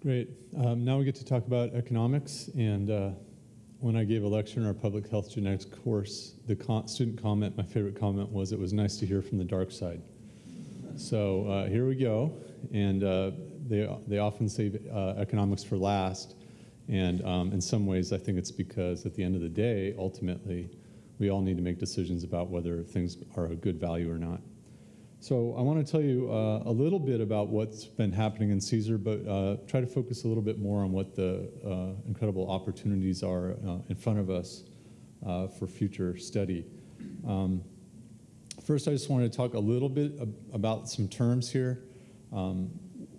Great. Um, now we get to talk about economics. And uh, when I gave a lecture in our public health genetics course, the student comment, my favorite comment was, it was nice to hear from the dark side. So uh, here we go. And uh, they, they often save uh, economics for last. And um, in some ways, I think it's because at the end of the day, ultimately, we all need to make decisions about whether things are a good value or not. So I want to tell you uh, a little bit about what's been happening in CSER, but uh, try to focus a little bit more on what the uh, incredible opportunities are uh, in front of us uh, for future study. Um, first, I just want to talk a little bit ab about some terms here. Um,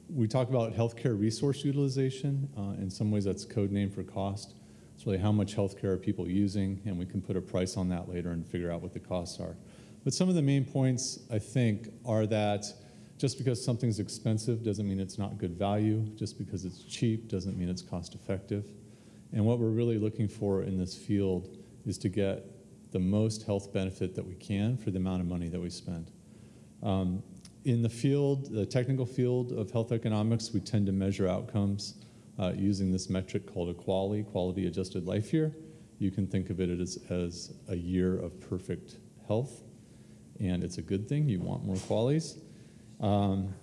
we talk about healthcare resource utilization. Uh, in some ways, that's code name for cost. It's really how much healthcare are people using, and we can put a price on that later and figure out what the costs are. But some of the main points, I think, are that just because something's expensive doesn't mean it's not good value. Just because it's cheap doesn't mean it's cost effective. And what we're really looking for in this field is to get the most health benefit that we can for the amount of money that we spend. Um, in the field, the technical field of health economics, we tend to measure outcomes uh, using this metric called a QALY, quality adjusted life year. You can think of it as, as a year of perfect health and it's a good thing. You want more QALYs. Um,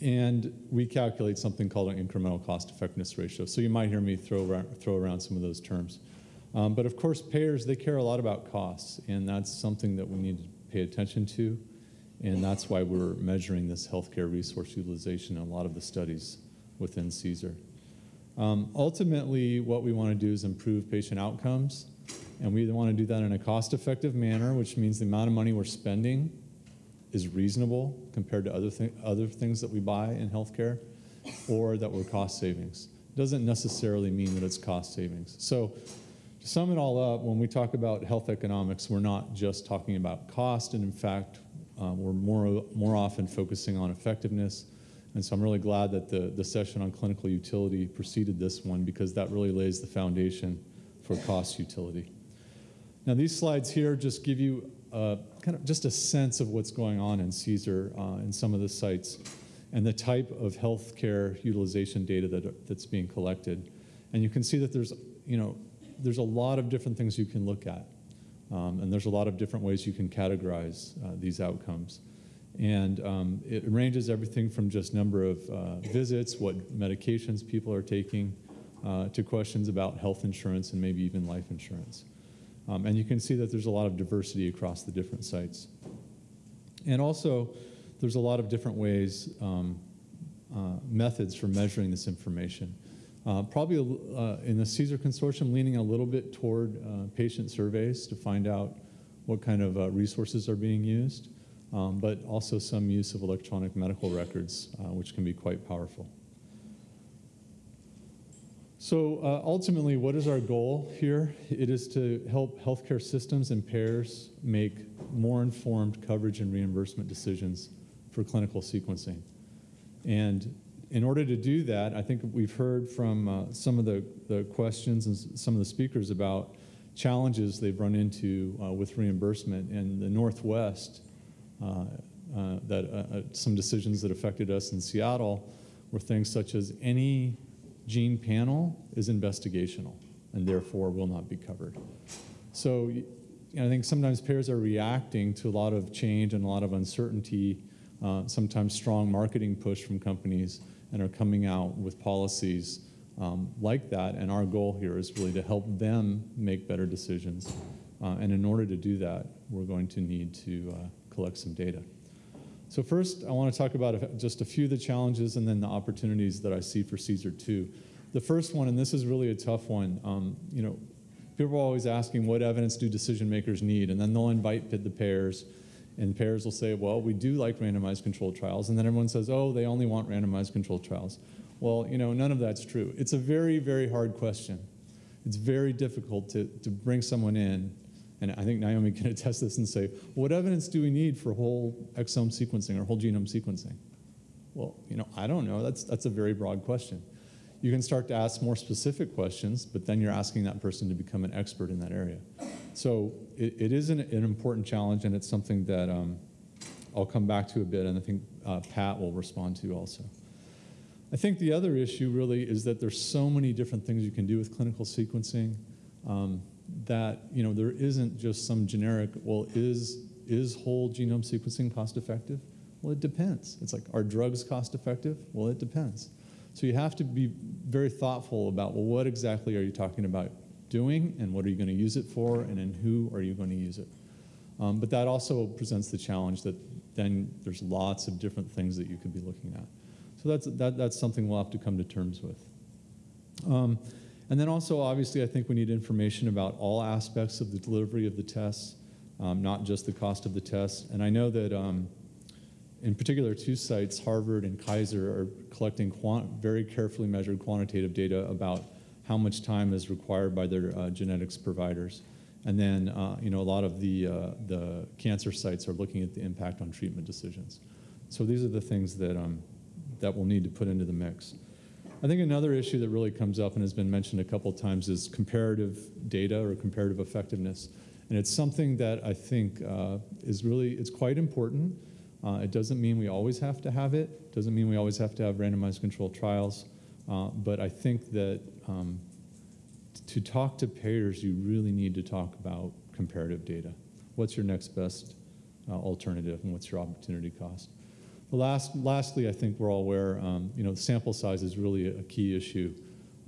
and we calculate something called an incremental cost effectiveness ratio. So you might hear me throw around, throw around some of those terms. Um, but of course, payers, they care a lot about costs, and that's something that we need to pay attention to. And that's why we're measuring this healthcare resource utilization in a lot of the studies within CSER. Um, ultimately, what we want to do is improve patient outcomes and we want to do that in a cost-effective manner, which means the amount of money we're spending is reasonable compared to other, th other things that we buy in healthcare, or that we're cost savings. It doesn't necessarily mean that it's cost savings. So to sum it all up, when we talk about health economics, we're not just talking about cost, and in fact, uh, we're more, more often focusing on effectiveness. And so I'm really glad that the, the session on clinical utility preceded this one because that really lays the foundation for cost utility. Now these slides here just give you kind of just a sense of what's going on in CSER uh, in some of the sites and the type of healthcare utilization data that, that's being collected. And you can see that there's, you know, there's a lot of different things you can look at. Um, and there's a lot of different ways you can categorize uh, these outcomes. And um, it ranges everything from just number of uh, visits, what medications people are taking, uh, to questions about health insurance and maybe even life insurance. Um, and you can see that there's a lot of diversity across the different sites. And also, there's a lot of different ways, um, uh, methods for measuring this information. Uh, probably uh, in the CSER consortium, leaning a little bit toward uh, patient surveys to find out what kind of uh, resources are being used, um, but also some use of electronic medical records, uh, which can be quite powerful. So uh, ultimately, what is our goal here? It is to help healthcare systems and payers make more informed coverage and reimbursement decisions for clinical sequencing. And in order to do that, I think we've heard from uh, some of the, the questions and some of the speakers about challenges they've run into uh, with reimbursement. In the Northwest, uh, uh, that uh, some decisions that affected us in Seattle were things such as any gene panel is investigational and therefore will not be covered. So I think sometimes payers are reacting to a lot of change and a lot of uncertainty, uh, sometimes strong marketing push from companies and are coming out with policies um, like that. And our goal here is really to help them make better decisions. Uh, and in order to do that, we're going to need to uh, collect some data. So first, I want to talk about just a few of the challenges and then the opportunities that I see for CSER 2. The first one, and this is really a tough one, um, you know, people are always asking what evidence do decision makers need, and then they'll invite the payers, and payers will say, well, we do like randomized controlled trials, and then everyone says, oh, they only want randomized controlled trials. Well, you know, none of that's true. It's a very, very hard question. It's very difficult to, to bring someone in and I think Naomi can attest this and say, what evidence do we need for whole exome sequencing or whole genome sequencing? Well, you know, I don't know. That's, that's a very broad question. You can start to ask more specific questions, but then you're asking that person to become an expert in that area. So it, it is an, an important challenge, and it's something that um, I'll come back to a bit, and I think uh, Pat will respond to also. I think the other issue really is that there's so many different things you can do with clinical sequencing um, that you know there isn't just some generic. Well, is is whole genome sequencing cost effective? Well, it depends. It's like are drugs cost effective? Well, it depends. So you have to be very thoughtful about well, what exactly are you talking about doing, and what are you going to use it for, and in who are you going to use it? Um, but that also presents the challenge that then there's lots of different things that you could be looking at. So that's, that, that's something we'll have to come to terms with. Um, and then also, obviously, I think we need information about all aspects of the delivery of the tests, um, not just the cost of the tests. And I know that um, in particular, two sites, Harvard and Kaiser, are collecting very carefully measured quantitative data about how much time is required by their uh, genetics providers. And then, uh, you know, a lot of the, uh, the cancer sites are looking at the impact on treatment decisions. So these are the things that, um, that we'll need to put into the mix. I think another issue that really comes up and has been mentioned a couple times is comparative data or comparative effectiveness. And it's something that I think uh, is really, it's quite important. Uh, it doesn't mean we always have to have it. Doesn't mean we always have to have randomized controlled trials. Uh, but I think that um, to talk to payers, you really need to talk about comparative data. What's your next best uh, alternative and what's your opportunity cost? Last, lastly, I think we're all aware, um, you know, sample size is really a key issue.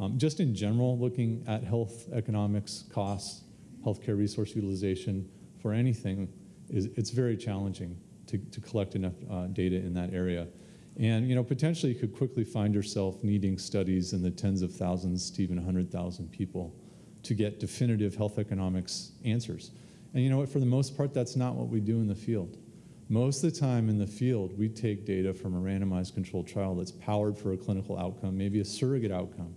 Um, just in general, looking at health economics, costs, healthcare resource utilization for anything, is, it's very challenging to, to collect enough uh, data in that area. And you know, potentially you could quickly find yourself needing studies in the tens of thousands to even 100,000 people to get definitive health economics answers. And you know for the most part, that's not what we do in the field. Most of the time in the field, we take data from a randomized controlled trial that's powered for a clinical outcome, maybe a surrogate outcome,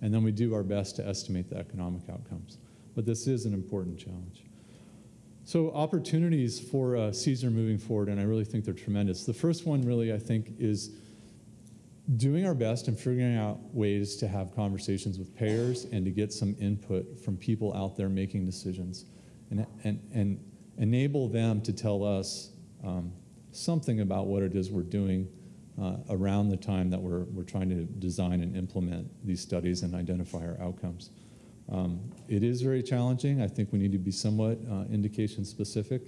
and then we do our best to estimate the economic outcomes. But this is an important challenge. So opportunities for uh, CSER moving forward, and I really think they're tremendous. The first one really, I think, is doing our best and figuring out ways to have conversations with payers and to get some input from people out there making decisions and, and, and enable them to tell us um, something about what it is we're doing uh, around the time that we're, we're trying to design and implement these studies and identify our outcomes. Um, it is very challenging. I think we need to be somewhat uh, indication specific,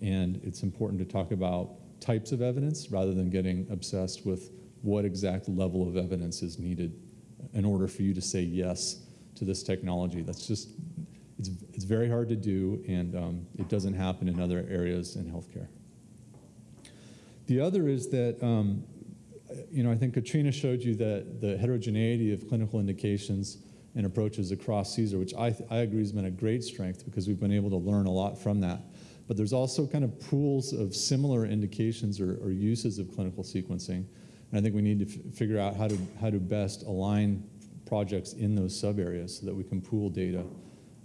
and it's important to talk about types of evidence rather than getting obsessed with what exact level of evidence is needed in order for you to say yes to this technology. That's just, it's, it's very hard to do, and um, it doesn't happen in other areas in healthcare. The other is that, um, you know, I think Katrina showed you that the heterogeneity of clinical indications and approaches across CSER, which I, I agree has been a great strength because we've been able to learn a lot from that. But there's also kind of pools of similar indications or, or uses of clinical sequencing. And I think we need to figure out how to, how to best align projects in those sub areas so that we can pool data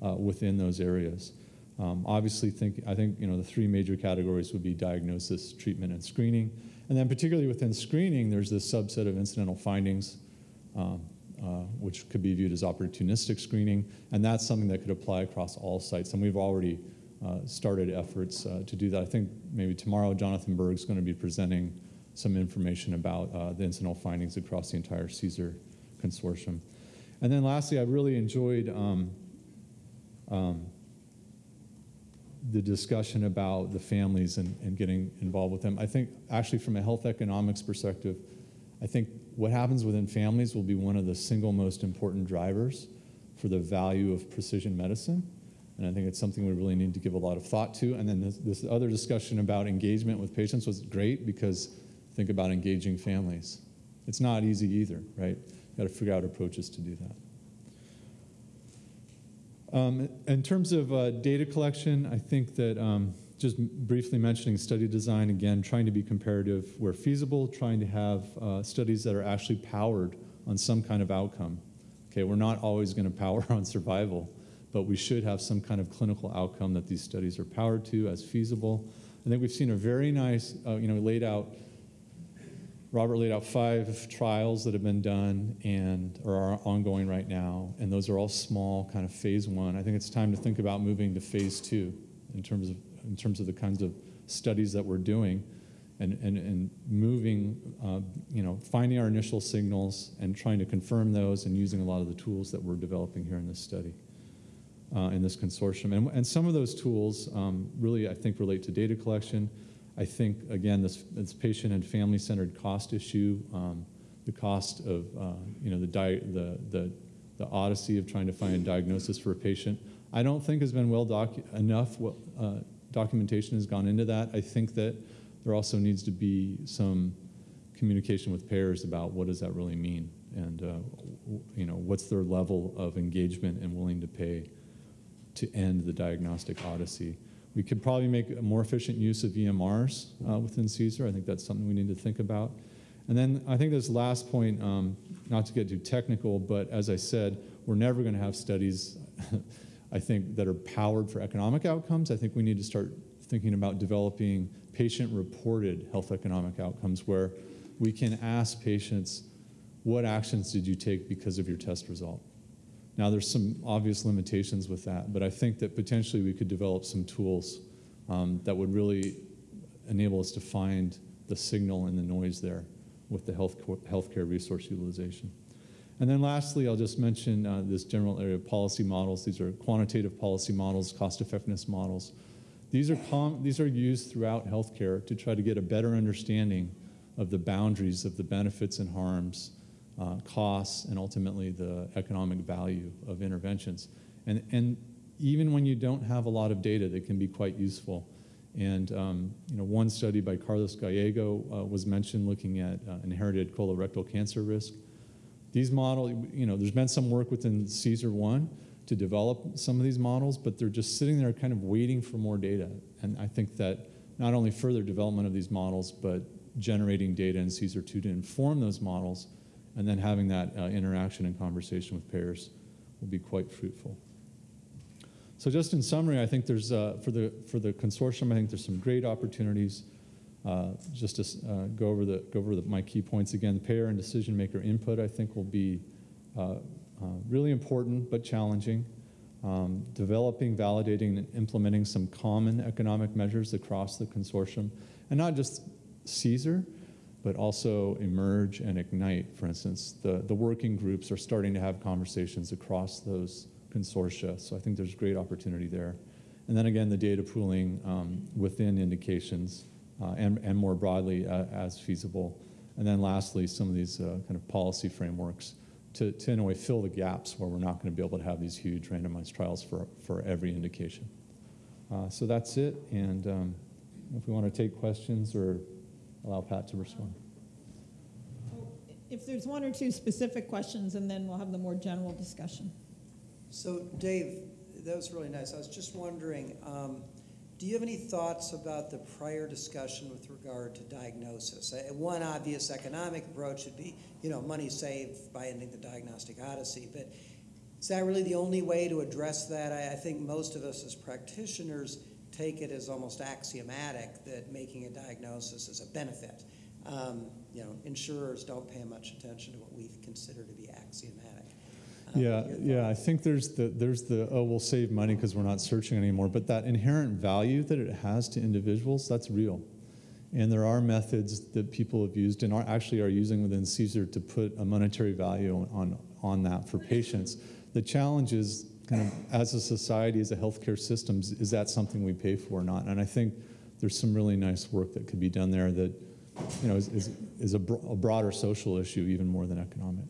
uh, within those areas. Um, obviously, think, I think you know, the three major categories would be diagnosis, treatment, and screening. And then particularly within screening, there's this subset of incidental findings. Um, uh, which could be viewed as opportunistic screening, and that's something that could apply across all sites. And we've already uh, started efforts uh, to do that. I think maybe tomorrow Jonathan Berg is going to be presenting some information about uh, the incidental findings across the entire CSER consortium. And then lastly, I really enjoyed um, um, the discussion about the families and, and getting involved with them. I think actually from a health economics perspective, I think what happens within families will be one of the single most important drivers for the value of precision medicine. And I think it's something we really need to give a lot of thought to. And then this, this other discussion about engagement with patients was great because think about engaging families. It's not easy either, right? You Got to figure out approaches to do that. Um, in terms of uh, data collection, I think that um, just briefly mentioning study design again, trying to be comparative where feasible, trying to have uh, studies that are actually powered on some kind of outcome. Okay, we're not always going to power on survival, but we should have some kind of clinical outcome that these studies are powered to as feasible. I think we've seen a very nice, uh, you know, laid out. Robert laid out five trials that have been done and are ongoing right now, and those are all small, kind of phase one. I think it's time to think about moving to phase two in terms of in terms of the kinds of studies that we're doing and, and, and moving, uh, you know, finding our initial signals and trying to confirm those and using a lot of the tools that we're developing here in this study, uh, in this consortium. And, and some of those tools um, really, I think, relate to data collection. I think, again, this, this patient and family-centered cost issue, um, the cost of, uh, you know, the, the, the, the odyssey of trying to find a diagnosis for a patient, I don't think has been well docu enough uh, documentation has gone into that. I think that there also needs to be some communication with payers about what does that really mean and uh, you know what's their level of engagement and willing to pay to end the diagnostic odyssey. We could probably make a more efficient use of EMRs uh, within CSER. I think that's something we need to think about. And then I think this last point, um, not to get too technical, but as I said, we're never going to have studies, I think, that are powered for economic outcomes. I think we need to start thinking about developing patient-reported health economic outcomes where we can ask patients, what actions did you take because of your test result? Now, there's some obvious limitations with that, but I think that potentially we could develop some tools um, that would really enable us to find the signal and the noise there with the health healthcare resource utilization. And then lastly, I'll just mention uh, this general area of policy models. These are quantitative policy models, cost effectiveness models. These are, these are used throughout healthcare to try to get a better understanding of the boundaries of the benefits and harms, uh, costs, and ultimately the economic value of interventions. And, and even when you don't have a lot of data, they can be quite useful. And um, you know, one study by Carlos Gallego uh, was mentioned looking at uh, inherited colorectal cancer risk. These models, you know, there's been some work within CSER 1 to develop some of these models, but they're just sitting there kind of waiting for more data. And I think that not only further development of these models, but generating data in CSER 2 to inform those models, and then having that uh, interaction and conversation with payers will be quite fruitful. So just in summary, I think there's, uh, for, the, for the consortium, I think there's some great opportunities. Uh, just to uh, go over, the, go over the, my key points again, the payer and decision maker input I think will be uh, uh, really important but challenging. Um, developing, validating, and implementing some common economic measures across the consortium, and not just CSER, but also Emerge and Ignite, for instance. The, the working groups are starting to have conversations across those consortia. So I think there's great opportunity there. And then again, the data pooling um, within indications uh, and, and more broadly uh, as feasible. And then lastly, some of these uh, kind of policy frameworks to, to in a way fill the gaps where we're not going to be able to have these huge randomized trials for, for every indication. Uh, so that's it. And um, if we want to take questions or allow Pat to respond. If there's one or two specific questions, and then we'll have the more general discussion. So, Dave, that was really nice. I was just wondering, um, do you have any thoughts about the prior discussion with regard to diagnosis? Uh, one obvious economic approach would be, you know, money saved by ending the diagnostic odyssey, but is that really the only way to address that? I, I think most of us as practitioners take it as almost axiomatic that making a diagnosis is a benefit. Um, you know, insurers don't pay much attention to what we consider to be axiomatic. Yeah, yeah. I think there's the there's the oh we'll save money because we're not searching anymore. But that inherent value that it has to individuals, that's real. And there are methods that people have used and are actually are using within CSER to put a monetary value on on that for patients. The challenge is kind of as a society, as a healthcare system, is that something we pay for or not? And I think there's some really nice work that could be done there that you know is is, is a, bro a broader social issue even more than economic.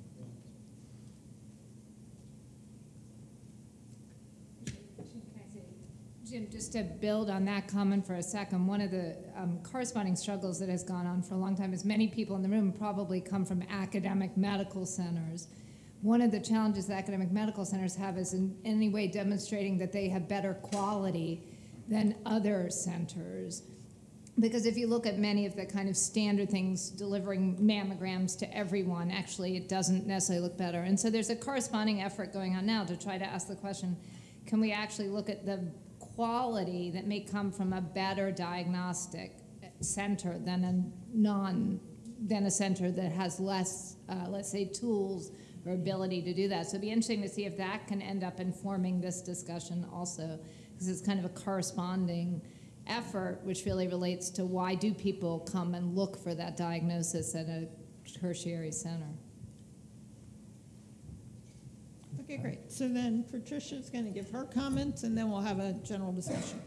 Jim, just to build on that comment for a second, one of the um, corresponding struggles that has gone on for a long time is many people in the room probably come from academic medical centers. One of the challenges that academic medical centers have is in any way demonstrating that they have better quality than other centers. Because if you look at many of the kind of standard things, delivering mammograms to everyone, actually it doesn't necessarily look better. And so there's a corresponding effort going on now to try to ask the question, can we actually look at the quality that may come from a better diagnostic center than a non than a center that has less, uh, let's say, tools or ability to do that. So it'd be interesting to see if that can end up informing this discussion also, because it's kind of a corresponding effort, which really relates to why do people come and look for that diagnosis at a tertiary center. Okay, great. So then Patricia's going to give her comments, and then we'll have a general discussion.